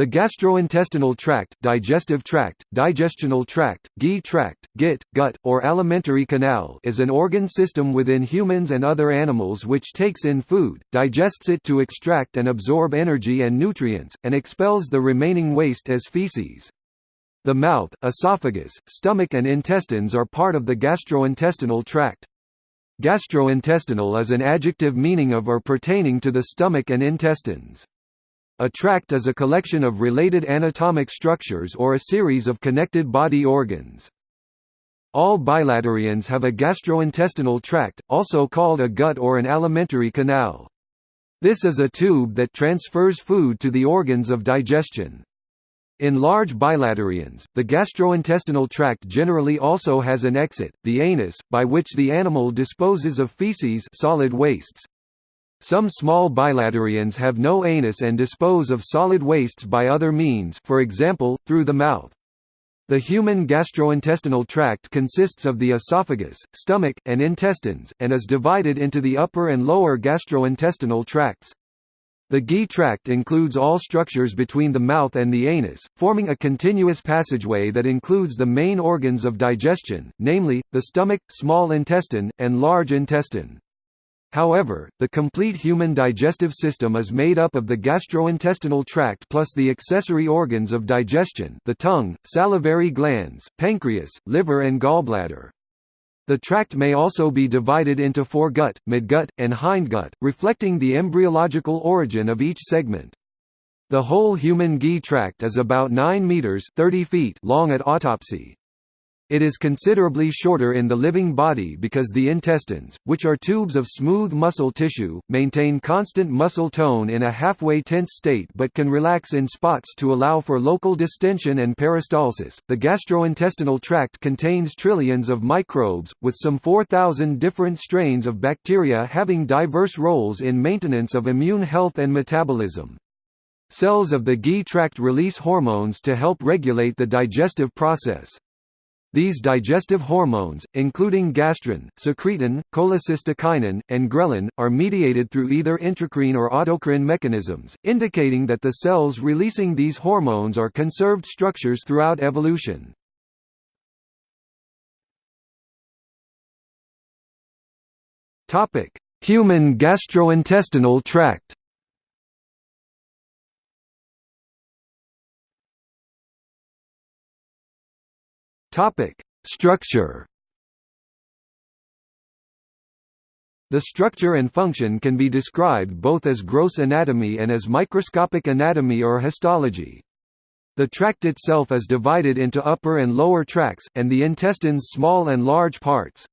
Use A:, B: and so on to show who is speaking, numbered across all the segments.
A: The gastrointestinal tract, digestive tract, digestional tract, GI tract, GIT, gut, or alimentary canal is an organ system within humans and other animals which takes in food, digests it to extract and absorb energy and nutrients, and expels the remaining waste as feces. The mouth, esophagus, stomach and intestines are part of the gastrointestinal tract. Gastrointestinal is an adjective meaning of or pertaining to the stomach and intestines. A tract is a collection of related anatomic structures or a series of connected body organs. All bilaterians have a gastrointestinal tract, also called a gut or an alimentary canal. This is a tube that transfers food to the organs of digestion. In large bilaterians, the gastrointestinal tract generally also has an exit, the anus, by which the animal disposes of feces solid wastes. Some small bilaterians have no anus and dispose of solid wastes by other means for example, through the mouth. The human gastrointestinal tract consists of the esophagus, stomach, and intestines, and is divided into the upper and lower gastrointestinal tracts. The GI tract includes all structures between the mouth and the anus, forming a continuous passageway that includes the main organs of digestion, namely, the stomach, small intestine, and large intestine. However, the complete human digestive system is made up of the gastrointestinal tract plus the accessory organs of digestion the tongue, salivary glands, pancreas, liver and gallbladder. The tract may also be divided into foregut, midgut, and hindgut, reflecting the embryological origin of each segment. The whole human GI tract is about 9 meters 30 feet long at autopsy. It is considerably shorter in the living body because the intestines, which are tubes of smooth muscle tissue, maintain constant muscle tone in a halfway tense state but can relax in spots to allow for local distension and peristalsis. The gastrointestinal tract contains trillions of microbes, with some 4,000 different strains of bacteria having diverse roles in maintenance of immune health and metabolism. Cells of the GI tract release hormones to help regulate the digestive process. These digestive hormones, including gastrin, secretin, cholecystokinin, and ghrelin, are mediated through either intracrine or autocrine mechanisms, indicating that the cells releasing these hormones are conserved structures throughout evolution. Human gastrointestinal tract Topic: Structure. The structure and function can be described both as gross anatomy and as microscopic anatomy or histology. The tract itself is divided into upper and lower tracts, and the intestines small and large parts.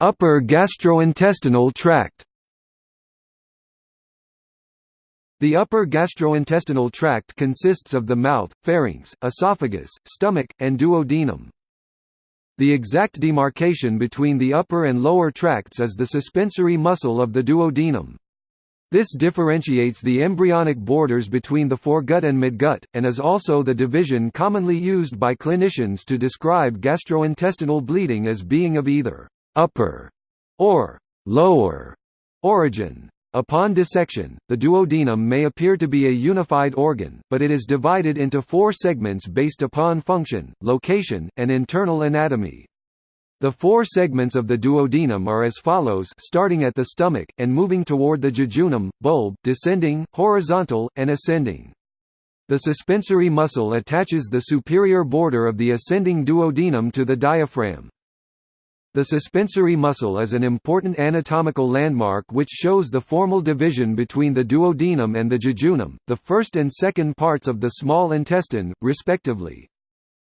A: Upper gastrointestinal tract The upper gastrointestinal tract consists of the mouth, pharynx, esophagus, stomach, and duodenum. The exact demarcation between the upper and lower tracts is the suspensory muscle of the duodenum. This differentiates the embryonic borders between the foregut and midgut, and is also the division commonly used by clinicians to describe gastrointestinal bleeding as being of either upper or lower origin. Upon dissection, the duodenum may appear to be a unified organ, but it is divided into four segments based upon function, location, and internal anatomy. The four segments of the duodenum are as follows starting at the stomach, and moving toward the jejunum, bulb, descending, horizontal, and ascending. The suspensory muscle attaches the superior border of the ascending duodenum to the diaphragm. The suspensory muscle is an important anatomical landmark which shows the formal division between the duodenum and the jejunum, the first and second parts of the small intestine, respectively.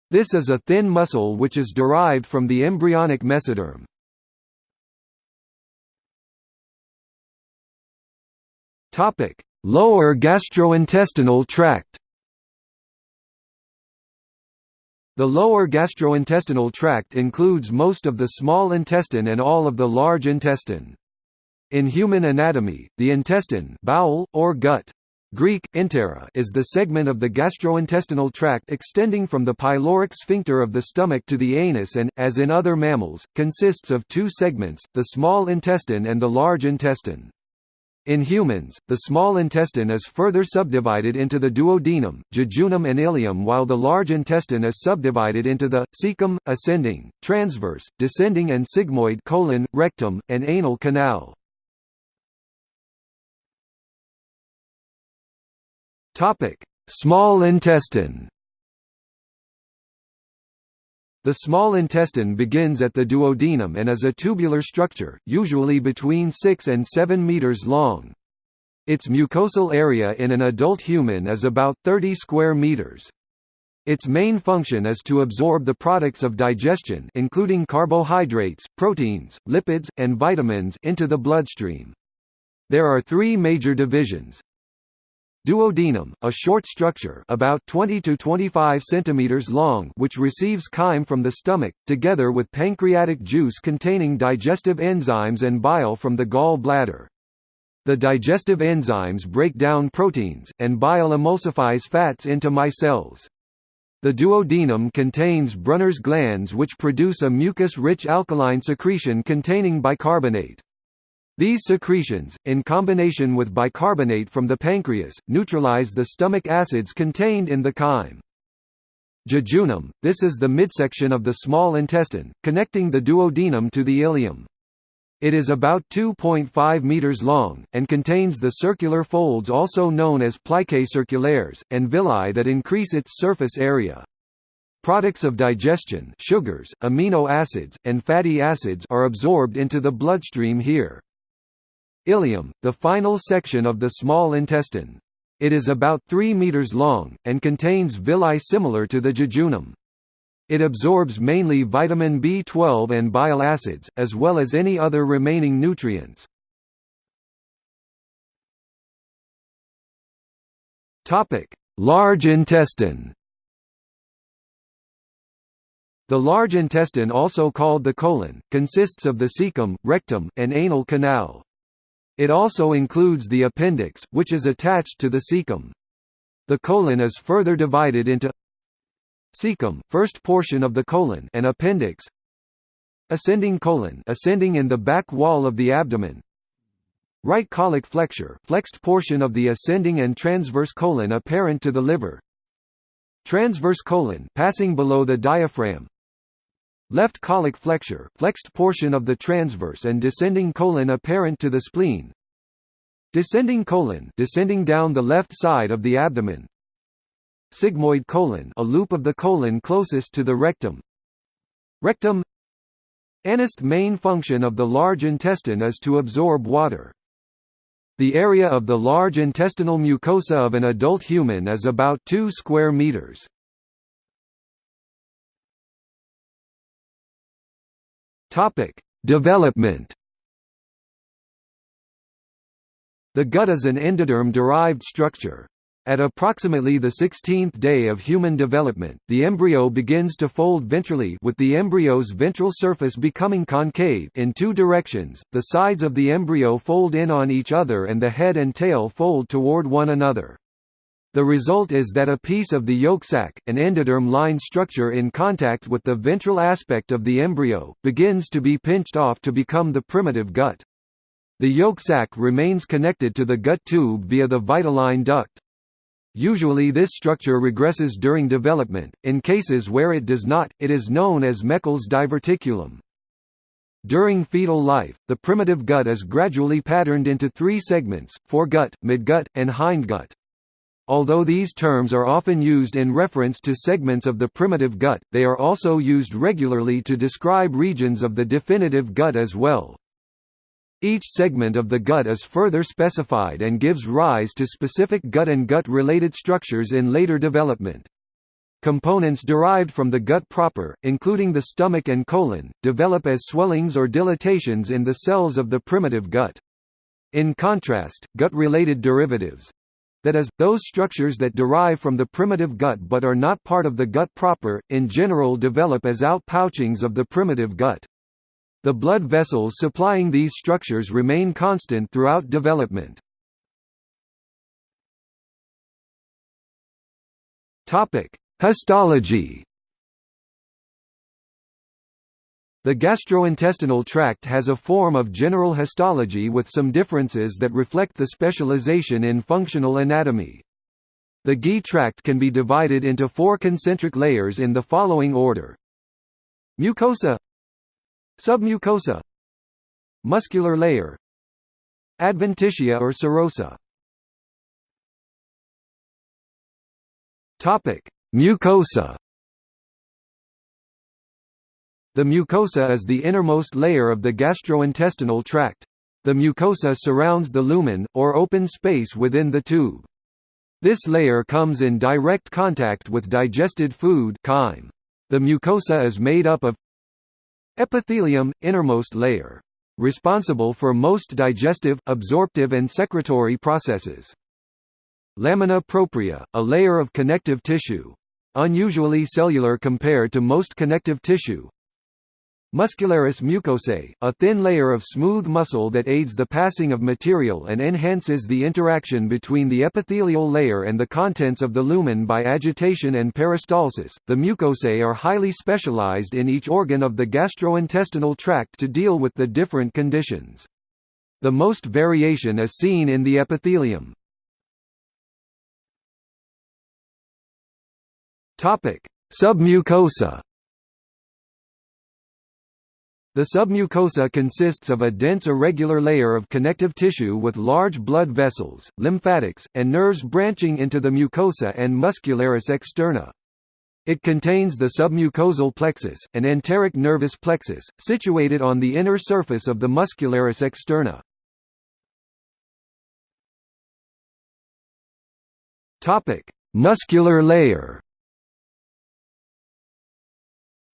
A: This is a thin muscle which is derived from the embryonic mesoderm. Lower gastrointestinal tract The lower gastrointestinal tract includes most of the small intestine and all of the large intestine. In human anatomy, the intestine bowel, or gut Greek, entera is the segment of the gastrointestinal tract extending from the pyloric sphincter of the stomach to the anus and, as in other mammals, consists of two segments, the small intestine and the large intestine. In humans, the small intestine is further subdivided into the duodenum, jejunum and ileum while the large intestine is subdivided into the, cecum, ascending, transverse, descending and sigmoid colon, rectum, and anal canal. Small intestine the small intestine begins at the duodenum and is a tubular structure, usually between 6 and 7 meters long. Its mucosal area in an adult human is about 30 square meters. Its main function is to absorb the products of digestion including carbohydrates, proteins, lipids, and vitamins into the bloodstream. There are three major divisions, Duodenum, a short structure about 20 to 25 centimeters long which receives chyme from the stomach, together with pancreatic juice containing digestive enzymes and bile from the gall bladder. The digestive enzymes break down proteins, and bile emulsifies fats into micelles. The duodenum contains Brunner's glands which produce a mucus-rich alkaline secretion containing bicarbonate. These secretions, in combination with bicarbonate from the pancreas, neutralize the stomach acids contained in the chyme. Jejunum – This is the midsection of the small intestine, connecting the duodenum to the ileum. It is about 2.5 meters long, and contains the circular folds also known as plicae circulares, and villi that increase its surface area. Products of digestion sugars, amino acids, and fatty acids are absorbed into the bloodstream here. Ileum, the final section of the small intestine. It is about 3 meters long, and contains villi similar to the jejunum. It absorbs mainly vitamin B12 and bile acids, as well as any other remaining nutrients. Large intestine The large intestine also called the colon, consists of the cecum, rectum, and anal canal. It also includes the appendix, which is attached to the cecum. The colon is further divided into cecum, first portion of the colon, and appendix. Ascending colon, ascending in the back wall of the abdomen. Right colic flexure, flexed portion of the ascending and transverse colon apparent to the liver. Transverse colon, passing below the diaphragm. Left colic flexure, flexed portion of the transverse and descending colon apparent to the spleen. Descending colon, descending down the left side of the abdomen. Sigmoid colon, a loop of the colon closest to the rectum. Rectum. Anist main function of the large intestine is to absorb water. The area of the large intestinal mucosa of an adult human is about 2 square meters. Topic: Development. The gut is an endoderm-derived structure. At approximately the 16th day of human development, the embryo begins to fold ventrally with the embryo's ventral surface becoming concave in two directions, the sides of the embryo fold in on each other and the head and tail fold toward one another. The result is that a piece of the yolk sac, an endoderm-lined structure in contact with the ventral aspect of the embryo, begins to be pinched off to become the primitive gut. The yolk sac remains connected to the gut tube via the vitelline duct. Usually this structure regresses during development, in cases where it does not, it is known as Meckel's diverticulum. During fetal life, the primitive gut is gradually patterned into three segments, foregut, midgut, and hindgut. Although these terms are often used in reference to segments of the primitive gut, they are also used regularly to describe regions of the definitive gut as well. Each segment of the gut is further specified and gives rise to specific gut and gut-related structures in later development. Components derived from the gut proper, including the stomach and colon, develop as swellings or dilatations in the cells of the primitive gut. In contrast, gut-related derivatives, that is, those structures that derive from the primitive gut but are not part of the gut proper, in general develop as outpouchings of the primitive gut. The blood vessels supplying these structures remain constant throughout development. Histology The gastrointestinal tract has a form of general histology with some differences that reflect the specialization in functional anatomy. The GI tract can be divided into four concentric layers in the following order. Mucosa Submucosa Muscular layer Adventitia or serosa Mucosa The mucosa is the innermost layer of the gastrointestinal tract. The mucosa surrounds the lumen, or open space within the tube. This layer comes in direct contact with digested food chyme. The mucosa is made up of epithelium, innermost layer. Responsible for most digestive, absorptive and secretory processes. Lamina propria, a layer of connective tissue. Unusually cellular compared to most connective tissue. Muscularis mucosae, a thin layer of smooth muscle that aids the passing of material and enhances the interaction between the epithelial layer and the contents of the lumen by agitation and peristalsis. The mucosae are highly specialized in each organ of the gastrointestinal tract to deal with the different conditions. The most variation is seen in the epithelium. Topic: Submucosa the submucosa consists of a dense irregular layer of connective tissue with large blood vessels, lymphatics, and nerves branching into the mucosa and muscularis externa. It contains the submucosal plexus, an enteric nervous plexus, situated on the inner surface of the muscularis externa. Muscular layer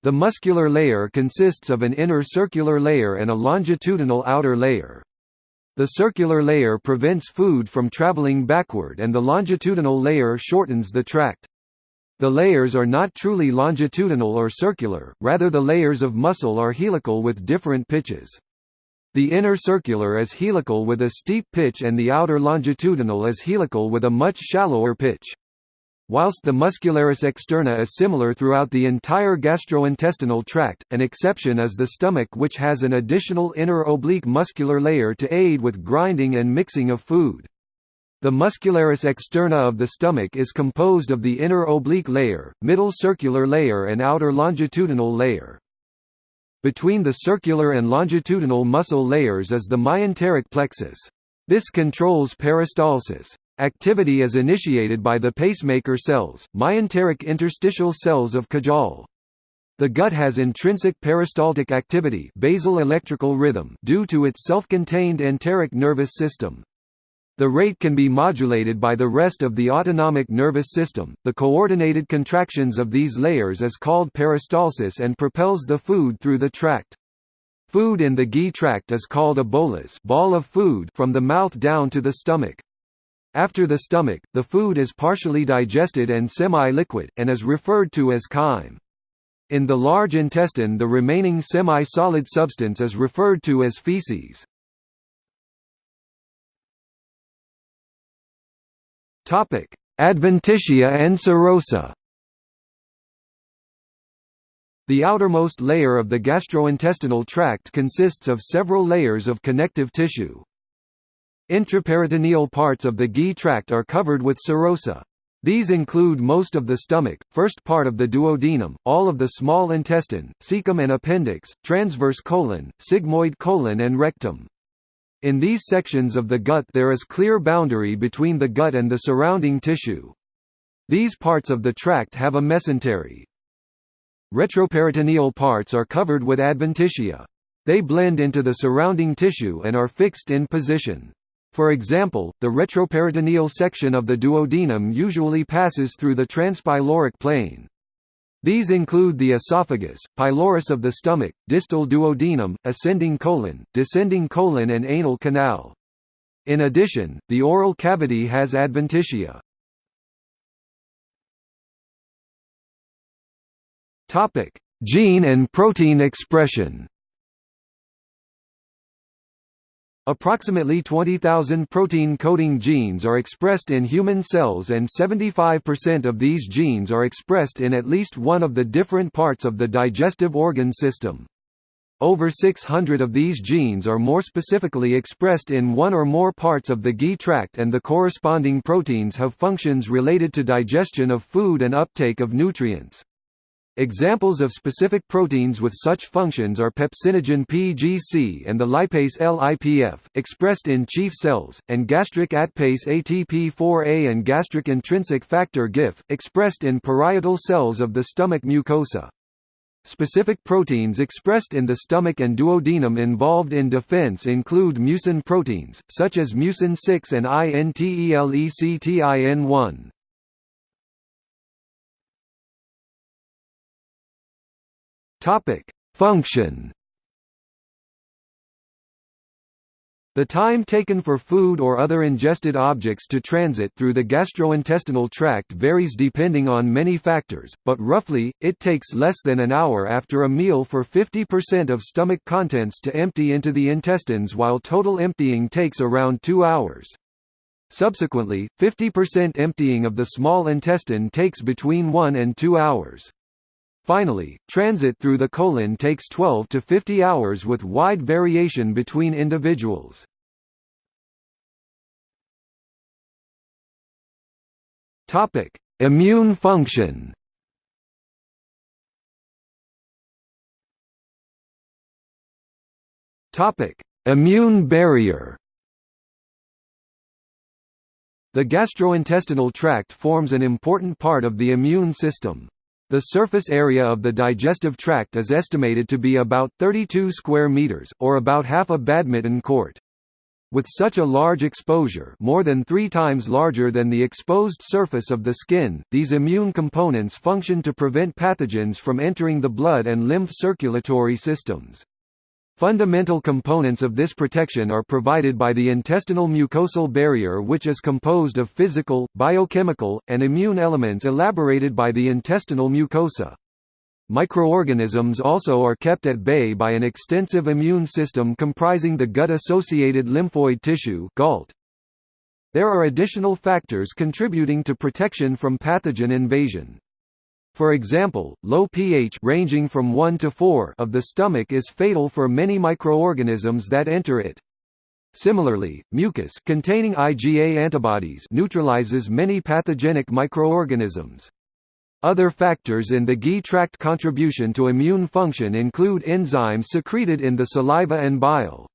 A: the muscular layer consists of an inner circular layer and a longitudinal outer layer. The circular layer prevents food from traveling backward and the longitudinal layer shortens the tract. The layers are not truly longitudinal or circular, rather the layers of muscle are helical with different pitches. The inner circular is helical with a steep pitch and the outer longitudinal is helical with a much shallower pitch. Whilst the muscularis externa is similar throughout the entire gastrointestinal tract, an exception is the stomach which has an additional inner oblique muscular layer to aid with grinding and mixing of food. The muscularis externa of the stomach is composed of the inner oblique layer, middle circular layer and outer longitudinal layer. Between the circular and longitudinal muscle layers is the myenteric plexus. This controls peristalsis. Activity is initiated by the pacemaker cells, myenteric interstitial cells of Cajal. The gut has intrinsic peristaltic activity basal electrical rhythm due to its self-contained enteric nervous system. The rate can be modulated by the rest of the autonomic nervous system. The coordinated contractions of these layers is called peristalsis and propels the food through the tract. Food in the GI tract is called a bolus ball of food from the mouth down to the stomach. After the stomach, the food is partially digested and semi-liquid, and is referred to as chyme. In the large intestine the remaining semi-solid substance is referred to as feces. Adventitia and serosa The outermost layer of the gastrointestinal tract consists of several layers of connective tissue. Intraperitoneal parts of the GI tract are covered with serosa. These include most of the stomach, first part of the duodenum, all of the small intestine, cecum and appendix, transverse colon, sigmoid colon and rectum. In these sections of the gut there is clear boundary between the gut and the surrounding tissue. These parts of the tract have a mesentery. Retroperitoneal parts are covered with adventitia. They blend into the surrounding tissue and are fixed in position. For example, the retroperitoneal section of the duodenum usually passes through the transpyloric plane. These include the esophagus, pylorus of the stomach, distal duodenum, ascending colon, descending colon and anal canal. In addition, the oral cavity has adventitia. Gene and protein expression Approximately 20,000 protein-coding genes are expressed in human cells and 75% of these genes are expressed in at least one of the different parts of the digestive organ system. over 600 of these genes are more specifically expressed in one or more parts of the GI tract and the corresponding proteins have functions related to digestion of food and uptake of nutrients. Examples of specific proteins with such functions are pepsinogen PGC and the lipase LIPF, expressed in chief cells, and gastric ATPase ATP4A and gastric intrinsic factor GIF, expressed in parietal cells of the stomach mucosa. Specific proteins expressed in the stomach and duodenum involved in defense include mucin proteins, such as mucin 6 and INTELECTIN1. Topic: Function. The time taken for food or other ingested objects to transit through the gastrointestinal tract varies depending on many factors, but roughly, it takes less than an hour after a meal for 50% of stomach contents to empty into the intestines while total emptying takes around two hours. Subsequently, 50% emptying of the small intestine takes between 1 and 2 hours. Finally, transit through the colon takes 12 to 50 hours with wide variation between individuals. Topic: Immune function. Topic: Immune barrier. The gastrointestinal tract forms an important part of the immune system. The surface area of the digestive tract is estimated to be about 32 square meters, or about half a badminton court. With such a large exposure more than three times larger than the exposed surface of the skin, these immune components function to prevent pathogens from entering the blood and lymph circulatory systems. Fundamental components of this protection are provided by the intestinal mucosal barrier which is composed of physical, biochemical, and immune elements elaborated by the intestinal mucosa. Microorganisms also are kept at bay by an extensive immune system comprising the gut-associated lymphoid tissue GALT. There are additional factors contributing to protection from pathogen invasion. For example, low pH ranging from 1 to 4 of the stomach is fatal for many microorganisms that enter it. Similarly, mucus containing IgA antibodies neutralizes many pathogenic microorganisms. Other factors in the GI tract contribution to immune function include enzymes secreted in the saliva and bile.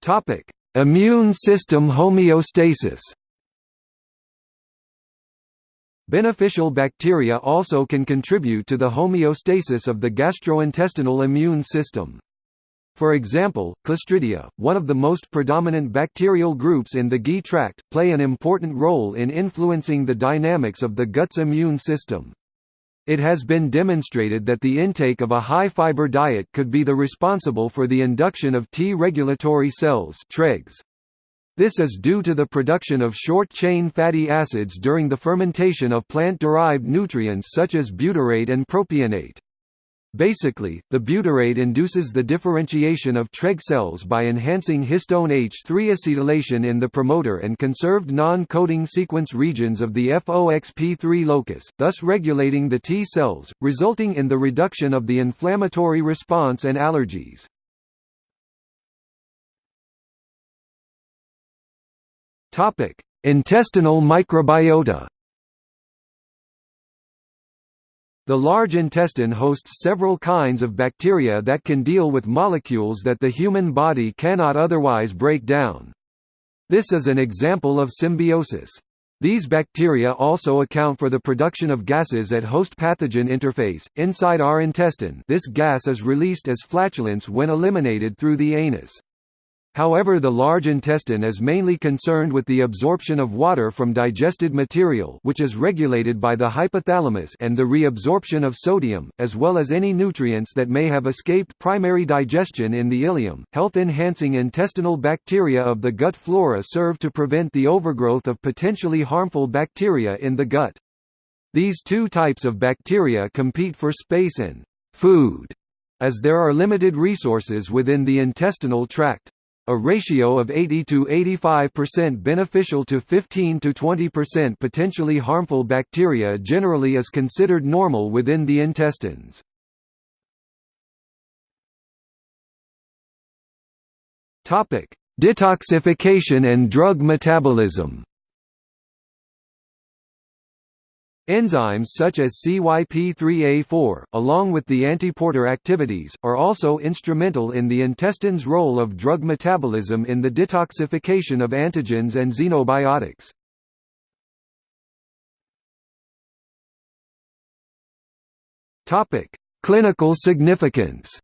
A: Topic: Immune system homeostasis. Beneficial bacteria also can contribute to the homeostasis of the gastrointestinal immune system. For example, Clostridia, one of the most predominant bacterial groups in the GI tract, play an important role in influencing the dynamics of the gut's immune system. It has been demonstrated that the intake of a high-fiber diet could be the responsible for the induction of T-regulatory cells TREGs. This is due to the production of short-chain fatty acids during the fermentation of plant-derived nutrients such as butyrate and propionate. Basically, the butyrate induces the differentiation of TREG cells by enhancing histone H3 acetylation in the promoter and conserved non-coding sequence regions of the FOXP3 locus, thus regulating the T cells, resulting in the reduction of the inflammatory response and allergies. Topic: Intestinal microbiota. The large intestine hosts several kinds of bacteria that can deal with molecules that the human body cannot otherwise break down. This is an example of symbiosis. These bacteria also account for the production of gases at host-pathogen interface. Inside our intestine, this gas is released as flatulence when eliminated through the anus. However the large intestine is mainly concerned with the absorption of water from digested material which is regulated by the hypothalamus and the reabsorption of sodium, as well as any nutrients that may have escaped primary digestion in the ileum. Health-enhancing intestinal bacteria of the gut flora serve to prevent the overgrowth of potentially harmful bacteria in the gut. These two types of bacteria compete for space and food, as there are limited resources within the intestinal tract. A ratio of 80 to 85% beneficial to 15 to 20% potentially harmful bacteria generally is considered normal within the intestines. Topic: Detoxification and drug metabolism. Enzymes such as CYP3A4, along with the antiporter activities, are also instrumental in the intestine's role of drug metabolism in the detoxification of antigens and xenobiotics. Clinical significance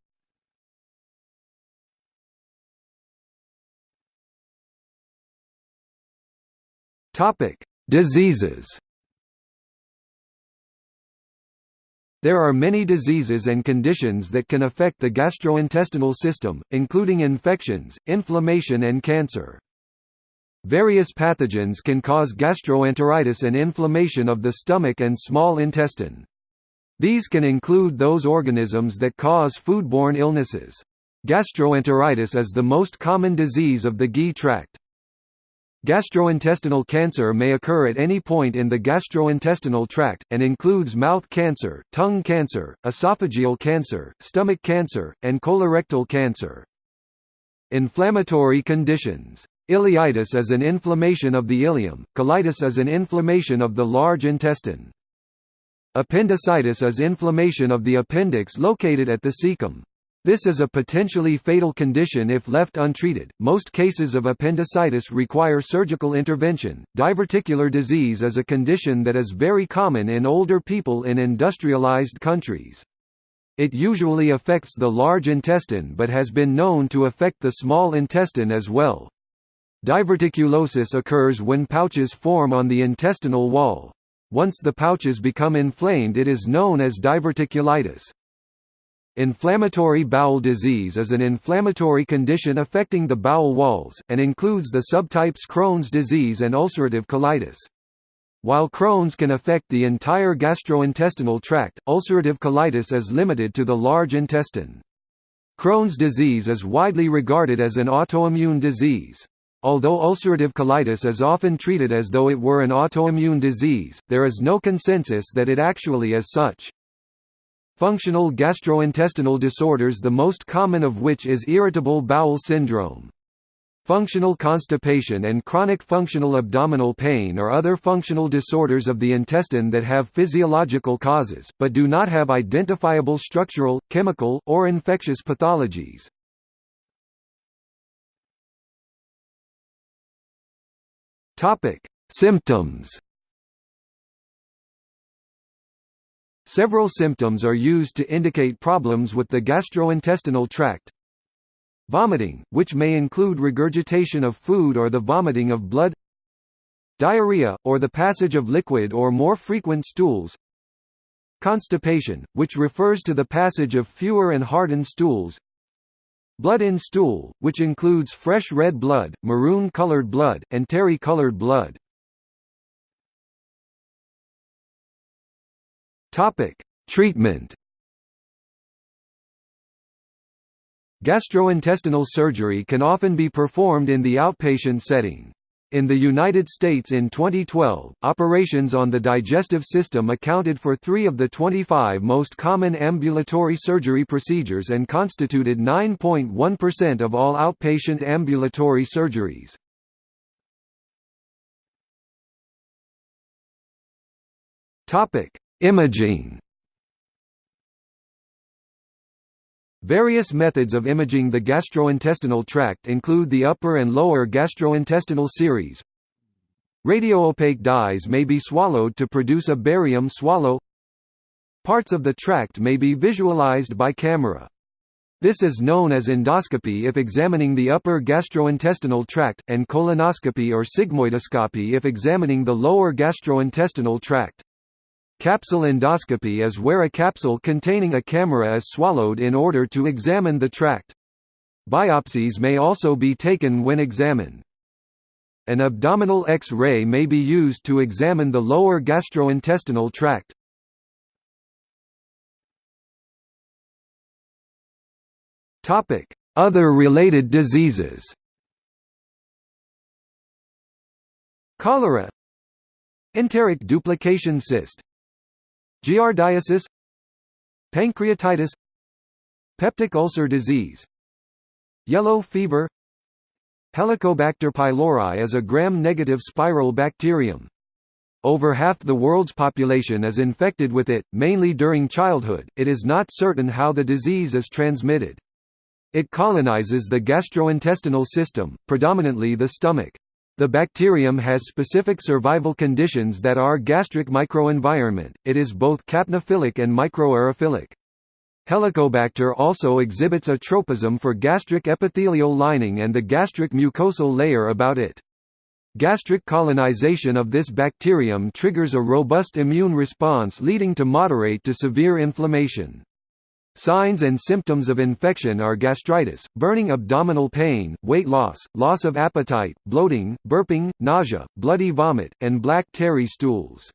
A: Diseases There are many diseases and conditions that can affect the gastrointestinal system, including infections, inflammation and cancer. Various pathogens can cause gastroenteritis and inflammation of the stomach and small intestine. These can include those organisms that cause foodborne illnesses. Gastroenteritis is the most common disease of the GI tract. Gastrointestinal cancer may occur at any point in the gastrointestinal tract, and includes mouth cancer, tongue cancer, esophageal cancer, stomach cancer, and colorectal cancer. Inflammatory conditions. Ileitis is an inflammation of the ileum, colitis is an inflammation of the large intestine. Appendicitis is inflammation of the appendix located at the cecum. This is a potentially fatal condition if left untreated. Most cases of appendicitis require surgical intervention. Diverticular disease is a condition that is very common in older people in industrialized countries. It usually affects the large intestine but has been known to affect the small intestine as well. Diverticulosis occurs when pouches form on the intestinal wall. Once the pouches become inflamed it is known as diverticulitis. Inflammatory bowel disease is an inflammatory condition affecting the bowel walls, and includes the subtypes Crohn's disease and ulcerative colitis. While Crohn's can affect the entire gastrointestinal tract, ulcerative colitis is limited to the large intestine. Crohn's disease is widely regarded as an autoimmune disease. Although ulcerative colitis is often treated as though it were an autoimmune disease, there is no consensus that it actually is such. Functional gastrointestinal disorders the most common of which is irritable bowel syndrome. Functional constipation and chronic functional abdominal pain are other functional disorders of the intestine that have physiological causes, but do not have identifiable structural, chemical, or infectious pathologies. Symptoms Several symptoms are used to indicate problems with the gastrointestinal tract. Vomiting, which may include regurgitation of food or the vomiting of blood. Diarrhea, or the passage of liquid or more frequent stools. Constipation, which refers to the passage of fewer and hardened stools. Blood in stool, which includes fresh red blood, maroon-colored blood, and terry-colored blood Topic: Treatment. Gastrointestinal surgery can often be performed in the outpatient setting. In the United States in 2012, operations on the digestive system accounted for three of the 25 most common ambulatory surgery procedures and constituted 9.1% of all outpatient ambulatory surgeries. Imaging Various methods of imaging the gastrointestinal tract include the upper and lower gastrointestinal series. Radioopaque dyes may be swallowed to produce a barium swallow. Parts of the tract may be visualized by camera. This is known as endoscopy if examining the upper gastrointestinal tract, and colonoscopy or sigmoidoscopy if examining the lower gastrointestinal tract. Capsule endoscopy is where a capsule containing a camera is swallowed in order to examine the tract. Biopsies may also be taken when examined. An abdominal X-ray may be used to examine the lower gastrointestinal tract. Other related diseases Cholera Enteric duplication cyst Giardiasis Pancreatitis Peptic ulcer disease Yellow fever Helicobacter pylori is a gram-negative spiral bacterium. Over half the world's population is infected with it, mainly during childhood. It is not certain how the disease is transmitted. It colonizes the gastrointestinal system, predominantly the stomach. The bacterium has specific survival conditions that are gastric microenvironment, it is both capnophilic and microaerophilic. Helicobacter also exhibits a tropism for gastric epithelial lining and the gastric mucosal layer about it. Gastric colonization of this bacterium triggers a robust immune response leading to moderate to severe inflammation. Signs and symptoms of infection are gastritis, burning abdominal pain, weight loss, loss of appetite, bloating, burping, nausea, bloody vomit, and black tarry stools.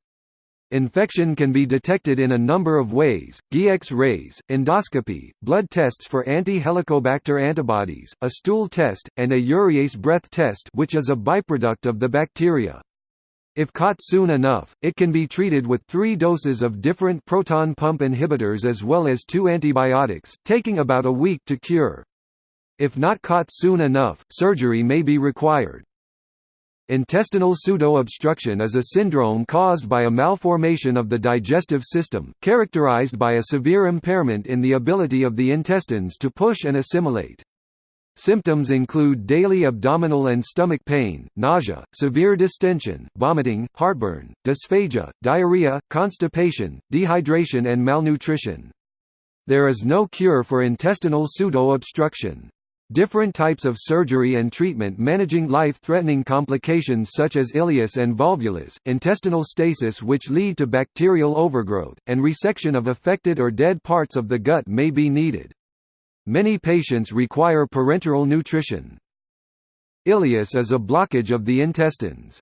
A: Infection can be detected in a number of ways, G-X-rays, endoscopy, blood tests for anti-helicobacter antibodies, a stool test, and a urease breath test which is a byproduct of the bacteria. If caught soon enough, it can be treated with three doses of different proton pump inhibitors as well as two antibiotics, taking about a week to cure. If not caught soon enough, surgery may be required. Intestinal pseudo-obstruction is a syndrome caused by a malformation of the digestive system, characterized by a severe impairment in the ability of the intestines to push and assimilate. Symptoms include daily abdominal and stomach pain, nausea, severe distension, vomiting, heartburn, dysphagia, diarrhea, constipation, dehydration and malnutrition. There is no cure for intestinal pseudo-obstruction. Different types of surgery and treatment managing life-threatening complications such as ileus and volvulus, intestinal stasis which lead to bacterial overgrowth, and resection of affected or dead parts of the gut may be needed. Many patients require parenteral nutrition. Ileus is a blockage of the intestines.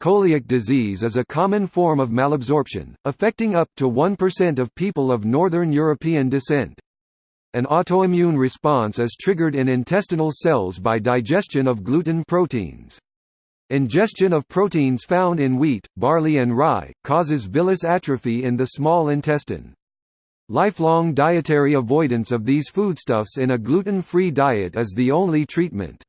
A: Celiac disease is a common form of malabsorption, affecting up to 1% of people of Northern European descent. An autoimmune response is triggered in intestinal cells by digestion of gluten proteins. Ingestion of proteins found in wheat, barley and rye, causes villus atrophy in the small intestine. Lifelong dietary avoidance of these foodstuffs in a gluten-free diet is the only treatment.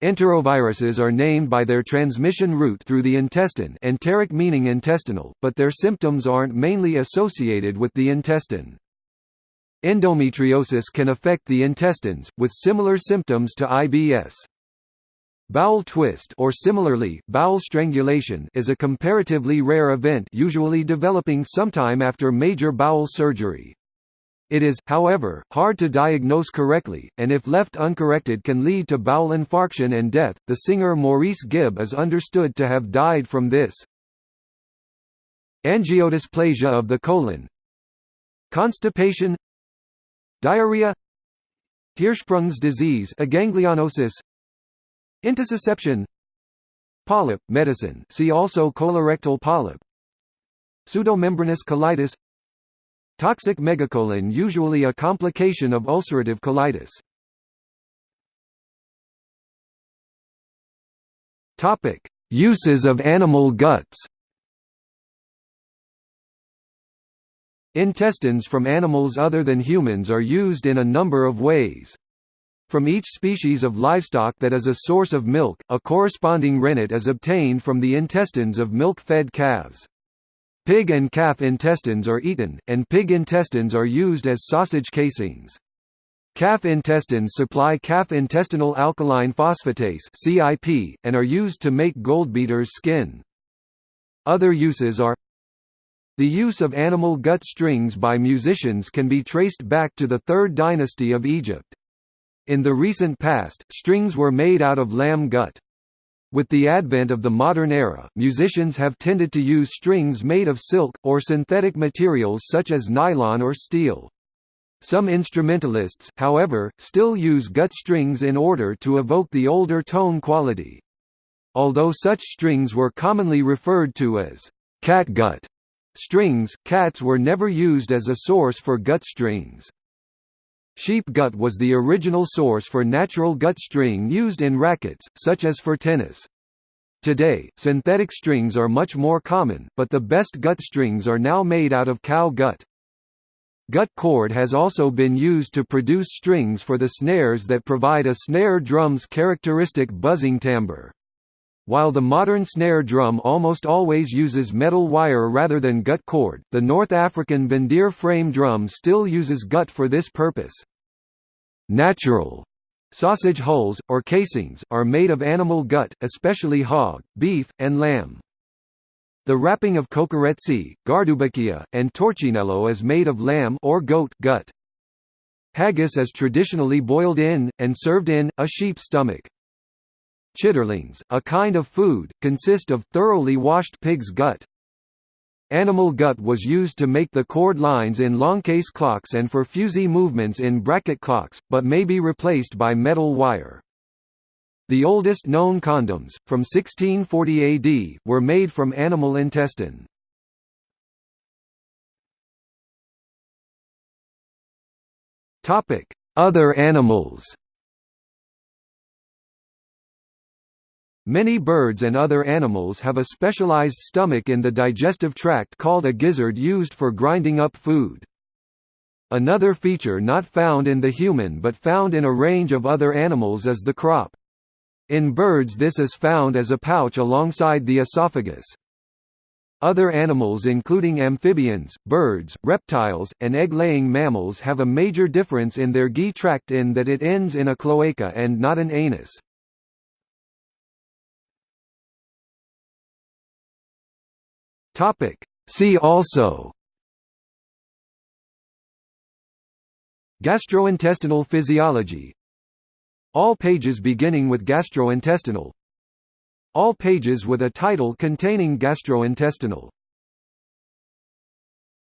A: Enteroviruses are named by their transmission route through the intestine enteric meaning intestinal, but their symptoms aren't mainly associated with the intestine. Endometriosis can affect the intestines, with similar symptoms to IBS. Bowel twist or similarly, bowel strangulation is a comparatively rare event usually developing sometime after major bowel surgery. It is, however, hard to diagnose correctly, and if left uncorrected can lead to bowel infarction and death. The singer Maurice Gibb is understood to have died from this. Angiodysplasia of the colon Constipation Diarrhea Hirschsprung's disease aganglionosis Intussusception. Polyp, medicine. See also colorectal polyp. Pseudomembranous colitis. Toxic megacolon usually a complication of ulcerative colitis. Topic: Uses of animal guts. Intestines from animals other than humans are used in a number of ways. From each species of livestock that is a source of milk, a corresponding rennet is obtained from the intestines of milk-fed calves. Pig and calf intestines are eaten, and pig intestines are used as sausage casings. Calf intestines supply calf intestinal alkaline phosphatase (CIP) and are used to make goldbeater's skin. Other uses are The use of animal gut strings by musicians can be traced back to the 3rd dynasty of Egypt. In the recent past, strings were made out of lamb gut. With the advent of the modern era, musicians have tended to use strings made of silk, or synthetic materials such as nylon or steel. Some instrumentalists, however, still use gut strings in order to evoke the older tone quality. Although such strings were commonly referred to as catgut strings, cats were never used as a source for gut strings. Sheep gut was the original source for natural gut string used in rackets, such as for tennis. Today, synthetic strings are much more common, but the best gut strings are now made out of cow gut. Gut cord has also been used to produce strings for the snares that provide a snare drum's characteristic buzzing timbre. While the modern snare drum almost always uses metal wire rather than gut cord, the North African Bandir frame drum still uses gut for this purpose. Natural Sausage hulls, or casings, are made of animal gut, especially hog, beef, and lamb. The wrapping of kokoretsi, gardoubakia, and torcinello is made of lamb or goat gut. Haggis is traditionally boiled in, and served in, a sheep's stomach. Chitterlings, a kind of food, consist of thoroughly washed pig's gut. Animal gut was used to make the cord lines in longcase clocks and for fusee movements in bracket clocks, but may be replaced by metal wire. The oldest known condoms, from 1640 AD, were made from animal intestine. Other animals Many birds and other animals have a specialized stomach in the digestive tract called a gizzard used for grinding up food. Another feature not found in the human but found in a range of other animals is the crop. In birds this is found as a pouch alongside the esophagus. Other animals including amphibians, birds, reptiles, and egg-laying mammals have a major difference in their GI tract in that it ends in a cloaca and not an anus. Topic. See also. Gastrointestinal physiology. All pages beginning with gastrointestinal. All pages with a title containing gastrointestinal